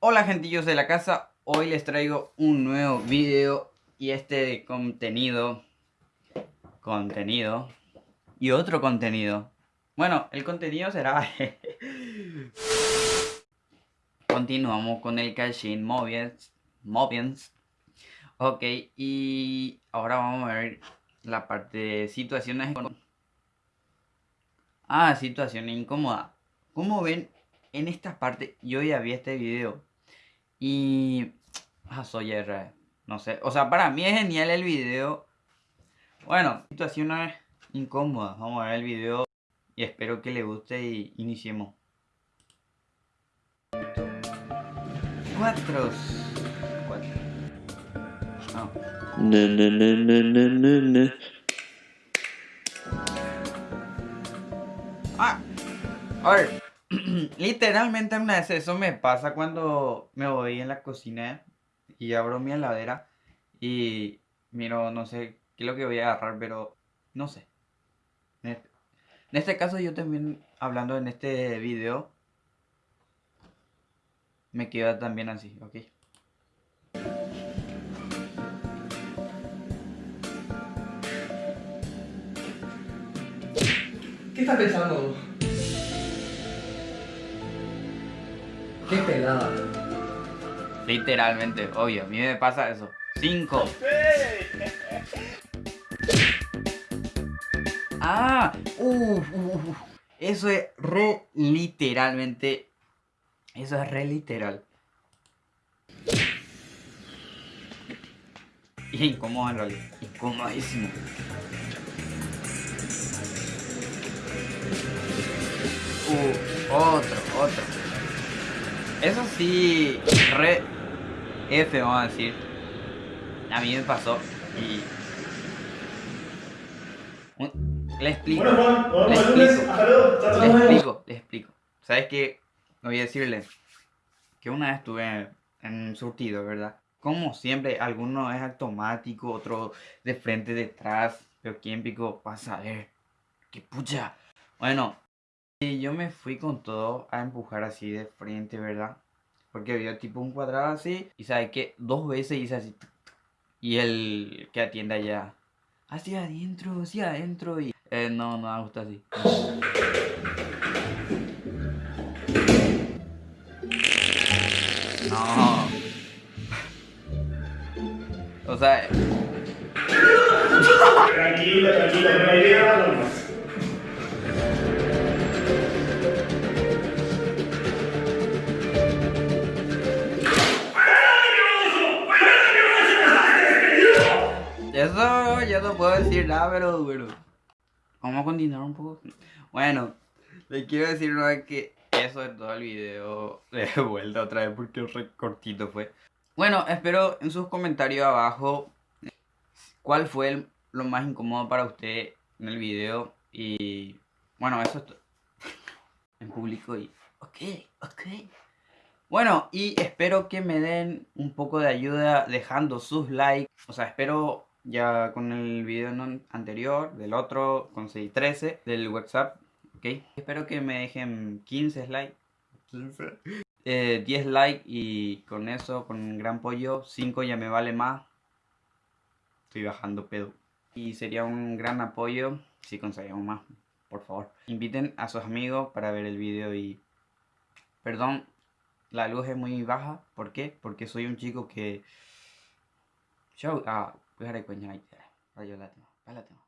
Hola gentillos de la casa, hoy les traigo un nuevo video y este contenido, contenido y otro contenido. Bueno, el contenido será... Continuamos con el Cashin Mobians, Mobians. Ok, y ahora vamos a ver la parte de situaciones... Ah, situación incómoda. Como ven, en esta parte yo ya vi este video y... Ah, soy R. No sé. O sea, para mí es genial el video. Bueno, situaciones incómodas. Vamos a ver el video. Y espero que le guste y iniciemos. Cuatro. Cuatro. No. Ah. A. Literalmente una vez eso me pasa cuando me voy en la cocina y abro mi heladera y miro, no sé qué es lo que voy a agarrar, pero no sé. En este, este caso yo también, hablando en este video, me queda también así, ¿ok? ¿Qué estás pensando? Qué pelada. Literalmente, obvio, a mí me pasa eso. Cinco. Ah, uf, uf. Eso es re literalmente. Eso es re literal. Y incómodo realidad. Incomodísimo. Uh, otro. Eso sí, re F vamos a decir. A mí me pasó y... Le explico. Bueno, le explico. Vemos. explico, les explico. ¿Sabes qué? Voy a decirles que una vez estuve en un surtido, ¿verdad? Como siempre, alguno es automático, otro de frente, detrás. Pero quién pico, vas a ver. ¡Qué pucha! Bueno, y yo me fui con todo a empujar así de frente, ¿verdad? Porque había tipo un cuadrado así. Y sabes que dos veces hice así. Y el que atiende allá. Hacia adentro, hacia adentro. Y eh, no, no me gusta así. No. O sea, Tranquila, tranquila, la idea era eso yo no puedo decir nada, pero bueno. Vamos a continuar un poco. Bueno, le quiero decir no es que eso es todo el video de vuelta otra vez porque re cortito fue. Bueno, espero en sus comentarios abajo cuál fue lo más incómodo para usted en el video y bueno, eso es todo. en público y ok, ok. Bueno, y espero que me den un poco de ayuda dejando sus likes. O sea, espero ya con el video anterior, del otro, conseguí 13, del WhatsApp, ¿ok? Espero que me dejen 15 likes. 15. eh, 10 likes y con eso, con un gran pollo, 5 ya me vale más. Estoy bajando pedo. Y sería un gran apoyo si conseguimos más, por favor. Inviten a sus amigos para ver el video y... Perdón, la luz es muy baja. ¿Por qué? Porque soy un chico que... Ah, voy a recoñar ahí. Rayo latino. Pálate.